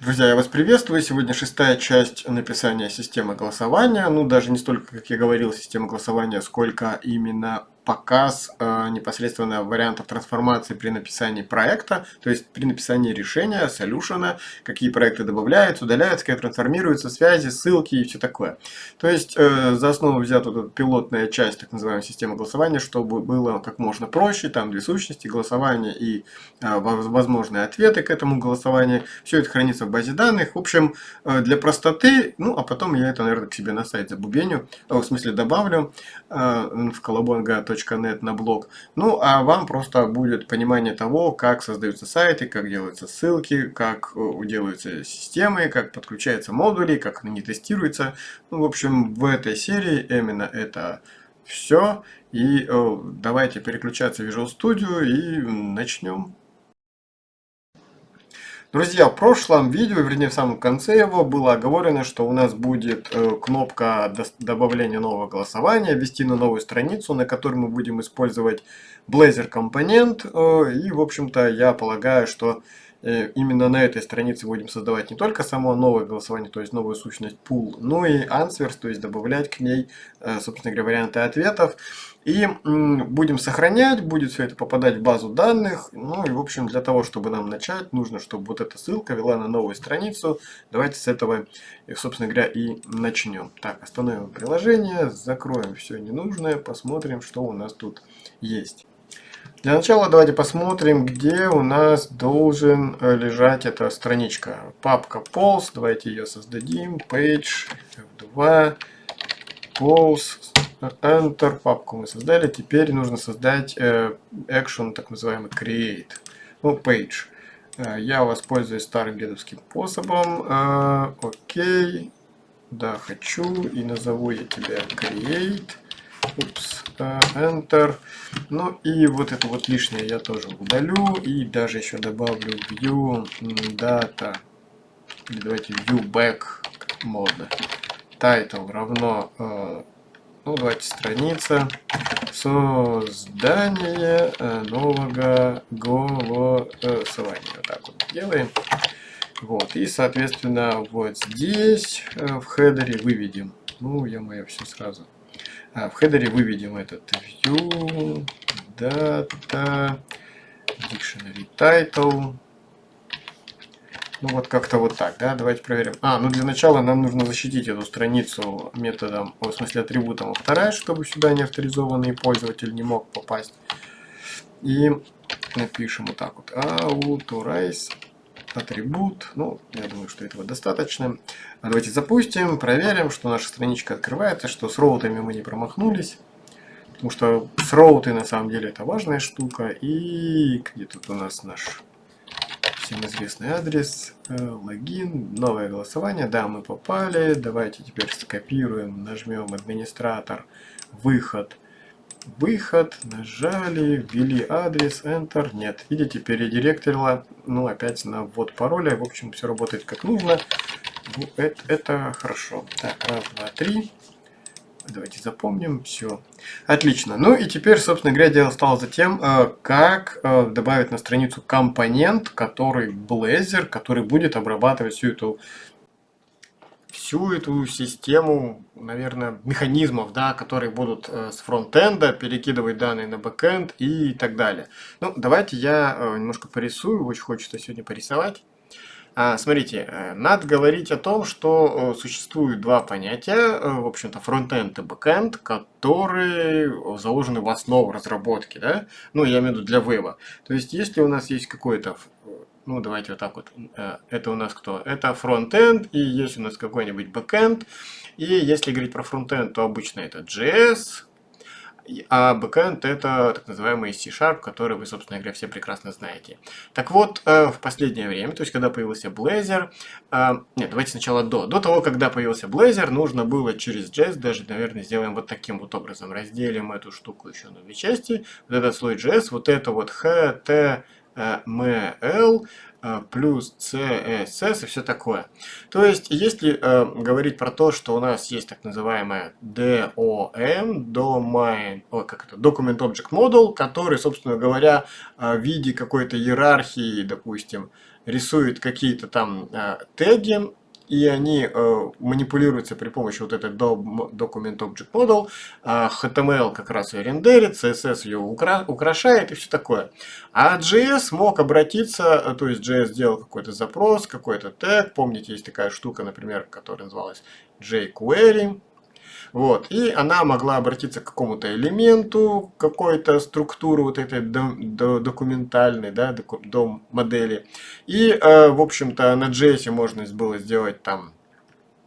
Друзья, я вас приветствую. Сегодня шестая часть написания системы голосования. Ну, даже не столько, как я говорил, системы голосования, сколько именно показ э, непосредственно вариантов трансформации при написании проекта, то есть при написании решения, солюшена, какие проекты добавляются, удаляются, как трансформируются, связи, ссылки и все такое. То есть э, за основу взята вот эта пилотная часть так называемой системы голосования, чтобы было как можно проще, там две сущности, голосование и э, возможные ответы к этому голосованию. Все это хранится в базе данных. В общем, э, для простоты, ну а потом я это, наверное, к себе на сайт забубеню, э, в смысле добавлю э, в колобонга.com net на блог. Ну, а вам просто будет понимание того, как создаются сайты, как делаются ссылки, как э, делаются системы, как подключаются модули, как они тестируются. Ну, в общем, в этой серии именно это все. И э, давайте переключаться в Visual Studio и начнем. Друзья, в прошлом видео, вернее в самом конце его, было оговорено, что у нас будет э, кнопка добавления нового голосования, ввести на новую страницу, на которой мы будем использовать Blazor компонент. Э, и, в общем-то, я полагаю, что именно на этой странице будем создавать не только само новое голосование, то есть новую сущность pool, но и answers, то есть добавлять к ней, собственно говоря, варианты ответов. И будем сохранять, будет все это попадать в базу данных. Ну и в общем для того, чтобы нам начать, нужно, чтобы вот эта ссылка вела на новую страницу. Давайте с этого, собственно говоря, и начнем. Так, остановим приложение, закроем все ненужное, посмотрим, что у нас тут есть. Для начала давайте посмотрим, где у нас должен э, лежать эта страничка. Папка Polls, давайте ее создадим. Page F2, Polls, Enter, папку мы создали. Теперь нужно создать э, action, так называемый create. Ну, page. Э, я воспользуюсь старым дедовским способом. Окей. Да, хочу. И назову я тебя create. Упс. Enter. Ну и вот это вот лишнее я тоже удалю. И даже еще добавлю view data. Или давайте view back модно. Title равно э, ну, давайте страница. Создание э, нового голосования. Вот так вот делаем. Вот. И, соответственно, вот здесь э, в хедере выведем. Ну, я мое все сразу. А, в хедере выведем этот view, data, dictionary title. Ну вот как-то вот так, да, давайте проверим. А, ну для начала нам нужно защитить эту страницу методом, в смысле атрибутом authorize, чтобы сюда не авторизованный пользователь не мог попасть. И напишем вот так вот, authorize атрибут, ну, я думаю, что этого достаточно. А давайте запустим, проверим, что наша страничка открывается, что с роутами мы не промахнулись. Потому что с роуты на самом деле это важная штука. И где тут у нас наш всем известный адрес, э, логин, новое голосование. Да, мы попали. Давайте теперь скопируем, нажмем администратор, выход, выход, нажали, ввели адрес, Enter. Нет, видите, передиректорила, ну опять на ввод пароля. В общем, все работает как нужно. Ну, это, это хорошо. Так, раз, два, три. Давайте запомним. Все. Отлично. Ну и теперь, собственно говоря, дело стало за тем, э, как э, добавить на страницу компонент, который Blazor, который будет обрабатывать всю эту всю эту систему, наверное, механизмов, да, которые будут э, с фронтенда перекидывать данные на бэкенд и так далее. Ну, давайте я немножко порисую, очень хочется сегодня порисовать. А, смотрите, э, надо говорить о том, что э, существуют два понятия, э, в общем-то, фронтенд и бэкенд, которые заложены в основу разработки, да? Ну, я имею в виду для веба. То есть, если у нас есть какой-то, ну, давайте вот так вот, это у нас кто? Это фронтенд, и есть у нас какой-нибудь бэкенд, и если говорить про фронтенд, то обычно это JS, а бэкэнд это так называемый C-Sharp, который вы, собственно говоря, все прекрасно знаете. Так вот, э, в последнее время, то есть когда появился Blazor, э, нет, давайте сначала до. До того, когда появился Blazor, нужно было через JS, даже, наверное, сделаем вот таким вот образом. Разделим эту штуку еще на две части. Вот этот слой JS, вот это вот HTML, э, плюс CSS и все такое. То есть, если э, говорить про то, что у нас есть так называемая DOM, domain, о, как это, Document Object Model, который, собственно говоря, э, в виде какой-то иерархии, допустим, рисует какие-то там э, теги, и они э, манипулируются при помощи вот этой Document Object Model, э, HTML как раз ее рендерит, CSS ее укра украшает и все такое. А JS мог обратиться, э, то есть JS сделал какой-то запрос, какой-то тег, помните, есть такая штука, например, которая называлась jQuery, вот. И она могла обратиться к какому-то элементу, какой-то структуры вот этой до, до, документальной, да, до, до модели. И, э, в общем-то, на JS можно было сделать там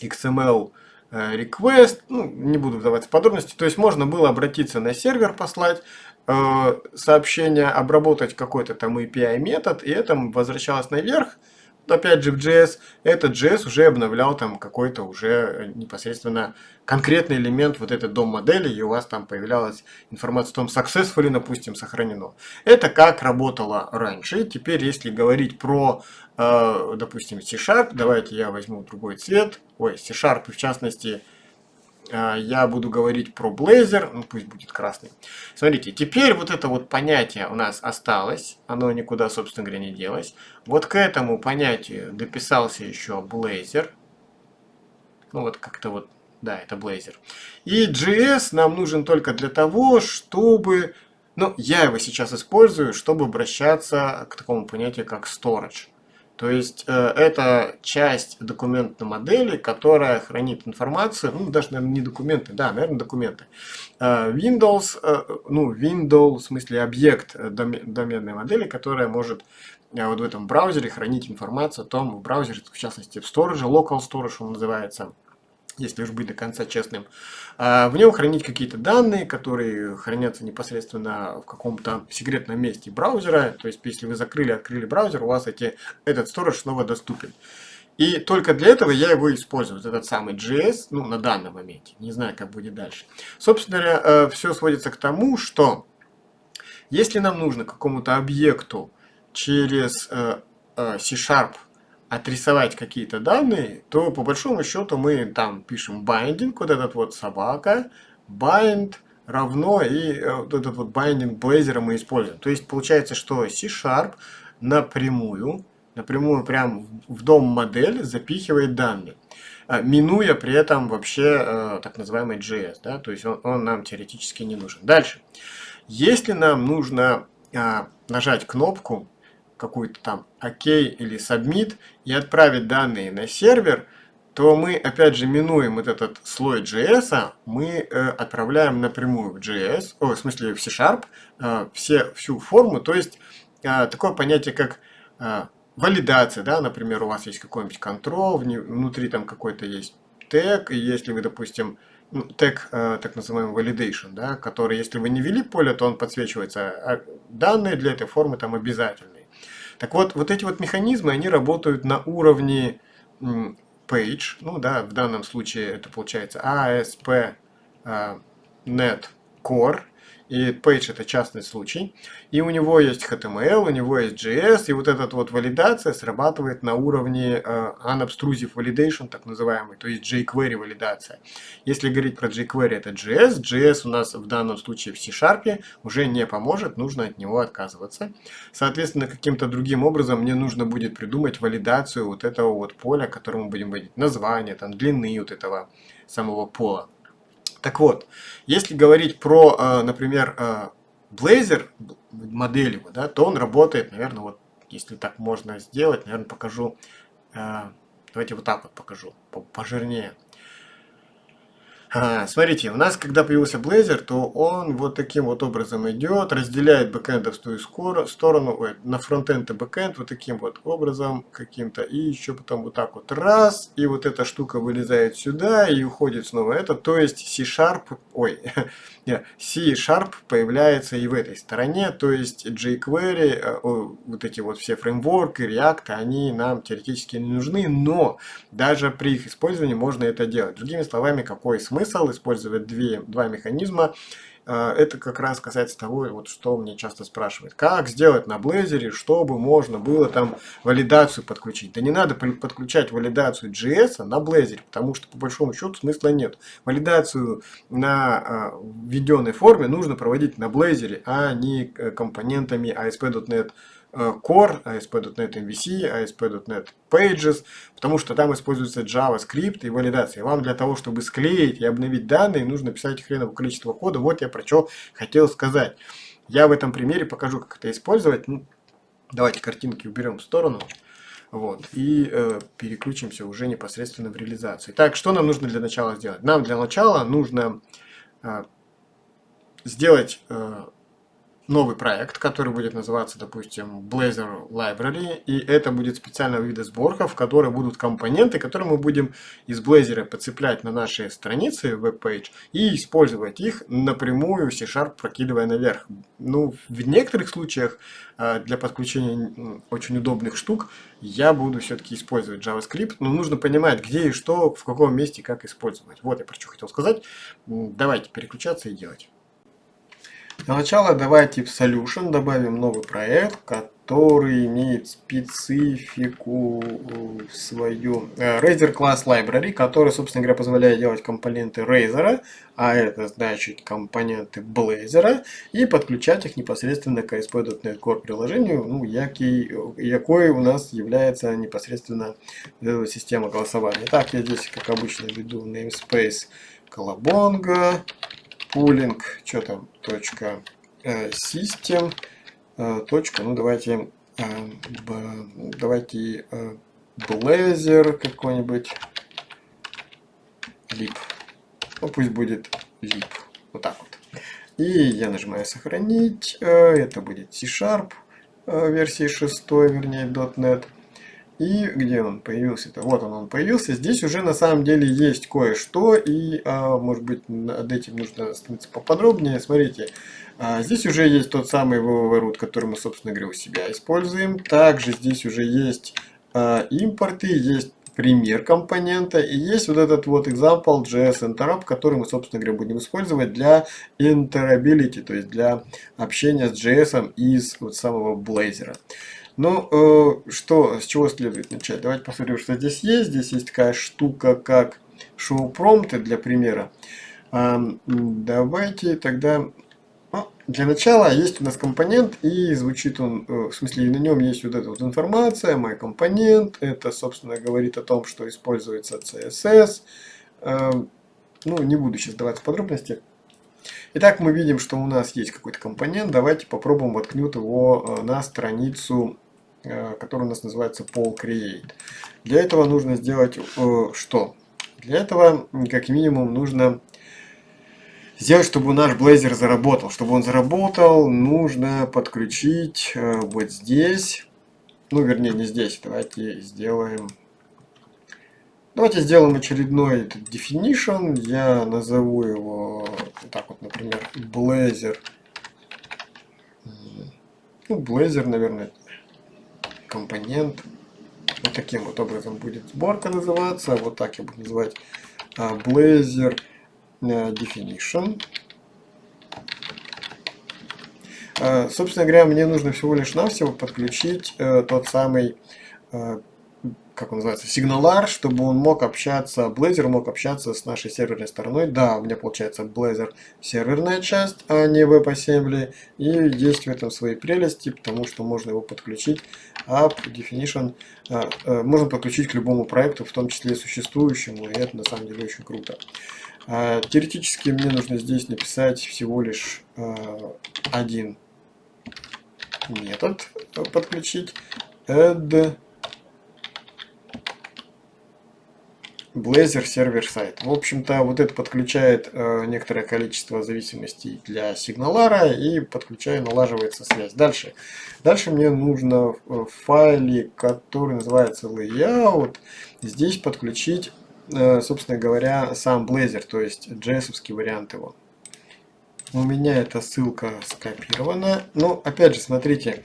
XML э, request, ну, не буду вдаваться в подробности, то есть можно было обратиться на сервер, послать э, сообщение, обработать какой-то там API метод, и это возвращалось наверх, опять же в JS, этот JS уже обновлял там какой-то уже непосредственно конкретный элемент вот этой дом модели, и у вас там появлялась информация о том, successfully, допустим, сохранено. Это как работало раньше. Теперь, если говорить про, э, допустим, C-Sharp, давайте я возьму другой цвет, ой, C-Sharp, в частности, я буду говорить про Blazor, ну пусть будет красный. Смотрите, теперь вот это вот понятие у нас осталось, оно никуда, собственно говоря, не делось. Вот к этому понятию дописался еще Blazor. Ну вот как-то вот, да, это Blazor. И JS нам нужен только для того, чтобы, ну я его сейчас использую, чтобы обращаться к такому понятию, как storage. То есть э, это часть документной модели, которая хранит информацию, ну даже, наверное, не документы, да, наверное, документы. Э, Windows, э, ну, Windows, в смысле объект доменной модели, которая может вот в этом браузере хранить информацию о том, в браузере, в частности, в storage, local storage он называется, если уж быть до конца честным, а, в нем хранить какие-то данные, которые хранятся непосредственно в каком-то секретном месте браузера. То есть, если вы закрыли, открыли браузер, у вас эти, этот storage снова доступен. И только для этого я его использую, вот этот самый JS, ну, на данном моменте. Не знаю, как будет дальше. Собственно э, все сводится к тому, что если нам нужно какому-то объекту через э, э, C-Sharp отрисовать какие-то данные, то по большому счету мы там пишем binding, вот этот вот собака, bind равно, и э, вот этот вот binding Blazor мы используем. То есть получается, что C-Sharp напрямую, напрямую прям в дом модель запихивает данные, а, минуя при этом вообще э, так называемый JS, да, то есть он, он нам теоретически не нужен. Дальше. Если нам нужно нажать кнопку какую-то там ОК или Submit и отправить данные на сервер, то мы опять же минуем вот этот слой JS, мы э, отправляем напрямую в JS, о, в смысле в C-Sharp, э, все, всю форму, то есть э, такое понятие как э, валидация, да, например, у вас есть какой-нибудь control, внутри там какой-то есть тег, и если вы, допустим, ну, тег, э, так называемый validation, да, который, если вы не ввели поле, то он подсвечивается, а данные для этой формы там обязательные. Так вот, вот эти вот механизмы, они работают на уровне page, ну да, в данном случае это получается ASP.NET а, Core, и Page это частный случай. И у него есть HTML, у него есть JS, и вот эта вот валидация срабатывает на уровне uh, Unobtrusive Validation, так называемый, то есть jQuery валидация. Если говорить про jQuery, это JS. JS у нас в данном случае в C-Sharp уже не поможет, нужно от него отказываться. Соответственно, каким-то другим образом мне нужно будет придумать валидацию вот этого вот поля, которому будем вводить название, там, длины вот этого самого пола. Так вот, если говорить про, э, например, э, Blazor, модель его, да, то он работает, наверное, вот, если так можно сделать, наверное, покажу, э, давайте вот так вот покажу, пожирнее. Смотрите, у нас, когда появился Blazor, то он вот таким вот образом идет, разделяет бэкэндовскую сторону, ой, на фронтенд и бэкэнд вот таким вот образом каким-то, и еще потом вот так вот раз, и вот эта штука вылезает сюда и уходит снова. Это, то есть C-Sharp, ой, C-Sharp появляется и в этой стороне, то есть jQuery, э, вот эти вот все фреймворки, React, они нам теоретически не нужны, но даже при их использовании можно это делать. Другими словами, какой смысл? смысл использовать две, два механизма. Э, это как раз касается того, вот что мне часто спрашивают. Как сделать на Blazor, чтобы можно было там валидацию подключить? Да не надо подключать валидацию JS на Blazor, потому что по большому счету смысла нет. Валидацию на введенной форме нужно проводить на Blazor, а не компонентами ASP.NET Э, Core, ASP.NET MVC, ASP.NET Pages, потому что там используется JavaScript и валидация. Вам для того, чтобы склеить и обновить данные, нужно писать хреново количество кода. Вот я про что хотел сказать. Я в этом примере покажу, как это использовать. Ну, давайте картинки уберем в сторону. Вот, и э, переключимся уже непосредственно в реализацию. Так, что нам нужно для начала сделать? Нам для начала нужно э, сделать э, новый проект, который будет называться, допустим, Blazor Library, и это будет специального вида сборка, в которой будут компоненты, которые мы будем из Blazor подцеплять на наши страницы веб-пейдж и использовать их напрямую C-Sharp прокидывая наверх. Ну, в некоторых случаях э, для подключения очень удобных штук я буду все-таки использовать JavaScript, но нужно понимать, где и что, в каком месте, как использовать. Вот я про что хотел сказать. Давайте переключаться и делать. Для начала давайте в Solution добавим новый проект, который имеет специфику э, свою э, Razer Class Library, который, собственно говоря, позволяет делать компоненты Razer, а это значит компоненты Blazor, и подключать их непосредственно к ASP.NET Core приложению, ну, який, якой у нас является непосредственно система голосования. Так, я здесь, как обычно, веду namespace Colabonga pooling, что там, точка, э, system, э, точка, ну давайте, э, давайте Blazor какой-нибудь, lib, ну пусть будет lib, вот так вот. И я нажимаю сохранить, это будет C-Sharp версии 6, вернее .NET. И где он появился-то? Вот он, он появился. Здесь уже на самом деле есть кое-что, и, а, может быть, над этим нужно остановиться поподробнее. Смотрите, а, здесь уже есть тот самый www который мы, собственно говоря, у себя используем. Также здесь уже есть а, импорты, есть пример компонента и есть вот этот вот example JS interrupt, который мы, собственно говоря, будем использовать для interability, то есть для общения с JS из вот самого Blazor. Ну, э, что, с чего следует начать? Давайте посмотрим, что здесь есть. Здесь есть такая штука, как show промпты для примера. Давайте тогда... Ну, для начала есть у нас компонент, и звучит он, э, в смысле, на нем есть вот эта вот информация, мой компонент. Это, собственно, говорит о том, что используется CSS. Ну, не буду сейчас давать подробности. Итак, мы видим, что у нас есть какой-то компонент. Давайте попробуем воткнуть его э, на страницу который у нас называется Poll Create. Для этого нужно сделать э, что? Для этого, как минимум, нужно сделать, чтобы наш Blazor заработал. Чтобы он заработал, нужно подключить э, вот здесь. Ну, вернее, не здесь. Давайте сделаем... Давайте сделаем очередной definition. Я назову его, так вот, например, Blazor. Ну, Blazor, наверное, компонент. Вот таким вот образом будет сборка называться. Вот так я буду называть а, Blazor э, Definition. А, собственно говоря, мне нужно всего лишь навсего подключить э, тот самый э, как он называется, сигналар, чтобы он мог общаться, Blazor мог общаться с нашей серверной стороной. Да, у меня получается Blazor серверная часть, а не WebAssembly. И есть в этом свои прелести, потому что можно его подключить. App Definition а, а, можно подключить к любому проекту, в том числе существующему, и это на самом деле очень круто. А, теоретически мне нужно здесь написать всего лишь а, один метод подключить. Add Blazor сервер сайт. В общем-то, вот это подключает э, некоторое количество зависимостей для сигналара и подключая налаживается связь. Дальше. Дальше мне нужно в файле, который называется layout, здесь подключить, э, собственно говоря, сам Blazor, то есть js вариант его. У меня эта ссылка скопирована. Но, опять же, смотрите,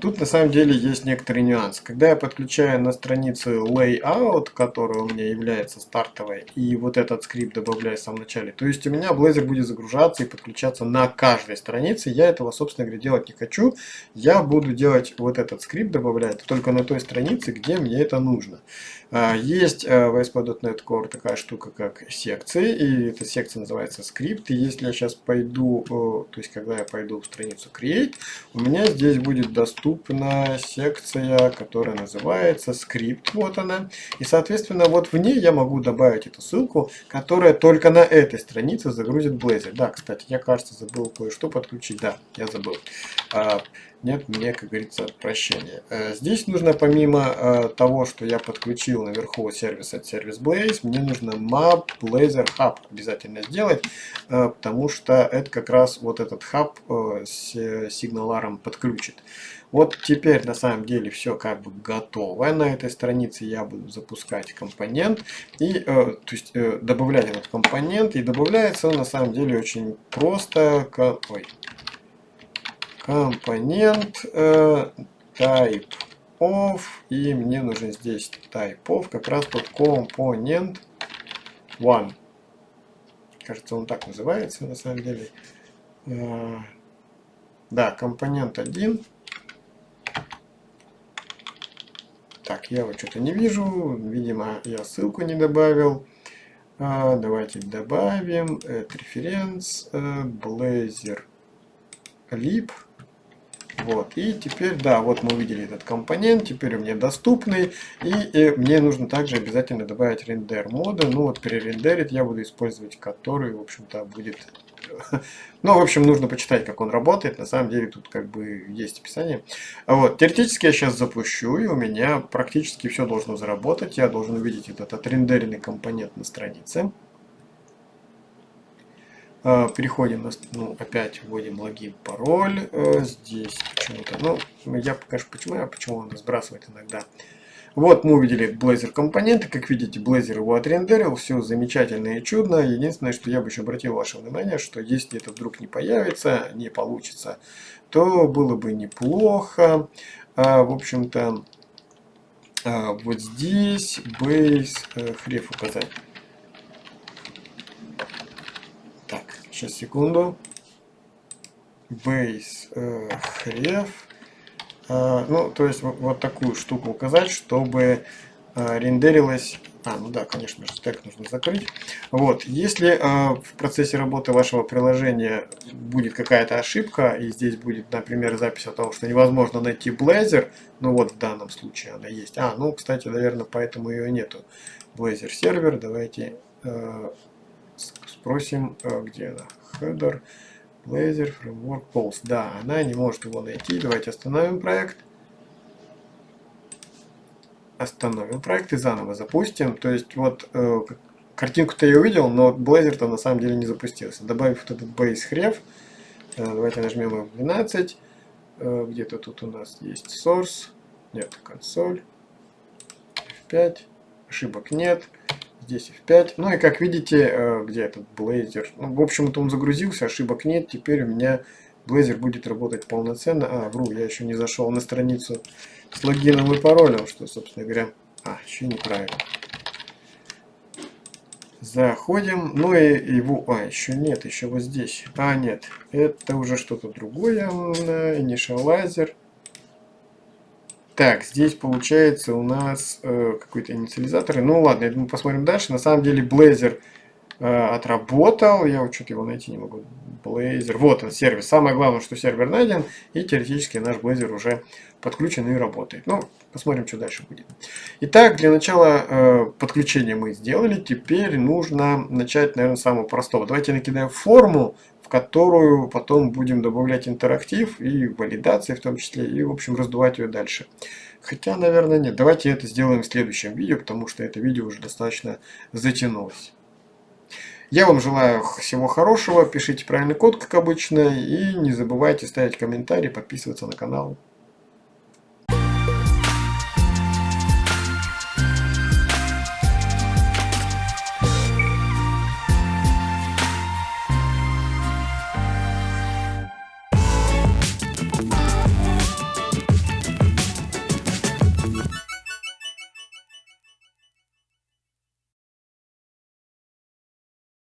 тут на самом деле есть некоторый нюанс. Когда я подключаю на страницу Layout, которая у меня является стартовой, и вот этот скрипт добавляю в самом начале, то есть у меня Blazor будет загружаться и подключаться на каждой странице. Я этого, собственно говоря, делать не хочу. Я буду делать вот этот скрипт добавлять только на той странице, где мне это нужно. А, есть а, в ASP.NET Core такая штука, как секции, и эта секция называется скрипт. И если я сейчас пойду, то есть когда я пойду в страницу Create, у меня здесь будет доступна секция, которая называется скрипт. Вот она. И, соответственно, вот в ней я могу добавить эту ссылку, которая только на этой странице загрузит Blazor. Да, кстати, я, кажется, забыл кое-что подключить. Да, я забыл. Нет мне, как говорится, прощения. Э, здесь нужно, помимо э, того, что я подключил наверху сервис от Service Blaze, мне нужно map Blazor Hub обязательно сделать, э, потому что это как раз вот этот хаб с сигналаром подключит. Вот теперь на самом деле все как бы готово. На этой странице я буду запускать компонент и то есть добавлять этот компонент. И добавляется он на самом деле очень просто. Ой, компонент э, type of и мне нужен здесь type of как раз тот компонент one. Кажется он так называется на самом деле. Э, да компонент 1 так я вот что-то не вижу. Видимо я ссылку не добавил. А, давайте добавим э, референс э, blazor lib вот, и теперь, да, вот мы увидели этот компонент, теперь у меня доступный, и, и мне нужно также обязательно добавить рендер моды, ну вот перерендерить я буду использовать который, в общем-то, будет... Ну, в общем, нужно почитать, как он работает, на самом деле тут как бы есть описание. Вот, теоретически я сейчас запущу, и у меня практически все должно заработать, я должен увидеть этот отрендеренный компонент на странице. А, переходим, ну, опять вводим логин, пароль. Э, здесь почему-то, ну, я покажу почему, а почему он сбрасывает иногда. Вот мы увидели Blazor компоненты. Как видите, Blazor его отрендерил. Все замечательно и чудно. Единственное, что я бы еще обратил ваше внимание, что если это вдруг не появится, не получится, то было бы неплохо. А, в общем-то, а, вот здесь base э, хреф указать. Сейчас, секунду. Base э, href. Э, ну, то есть вот такую штуку указать, чтобы э, рендерилось... А, ну да, конечно же, стек нужно закрыть. Вот, если э, в процессе работы вашего приложения будет какая-то ошибка, и здесь будет, например, запись о том, что невозможно найти Blazor, ну вот в данном случае она есть. А, ну, кстати, наверное, поэтому ее нету. Blazor сервер, давайте э, спросим, э, где она. Header, Blazor, Framework, Pulse. Да, она не может его найти. Давайте остановим проект. Остановим проект и заново запустим. То есть вот э, картинку-то я увидел, но Blazor-то на самом деле не запустился. Добавив вот этот base href, э, давайте нажмем F12. Э, Где-то тут у нас есть source. Нет, консоль. F5. Ошибок нет здесь F5. Ну и как видите, э, где этот Blazor? Ну, в общем-то он загрузился, ошибок нет. Теперь у меня Blazor будет работать полноценно. А, вру, я еще не зашел на страницу с логином и паролем, что, собственно говоря... А, еще неправильно. Заходим, ну и его... А, еще нет, еще вот здесь. А, нет, это уже что-то другое. Initializer. Так, здесь получается у нас э, какой-то инициализатор. Ну ладно, я думаю, посмотрим дальше. На самом деле Blazor э, отработал. Я вот что-то его найти не могу. Blazor. Вот он, сервис. Самое главное, что сервер найден. И теоретически наш Blazor уже подключен и работает. Ну, посмотрим, что дальше будет. Итак, для начала э, подключения мы сделали. Теперь нужно начать, наверное, с самого простого. Давайте накидаем форму в которую потом будем добавлять интерактив и валидации в том числе, и в общем раздувать ее дальше. Хотя, наверное, нет. Давайте это сделаем в следующем видео, потому что это видео уже достаточно затянулось. Я вам желаю всего хорошего, пишите правильный код, как обычно, и не забывайте ставить комментарии, подписываться на канал.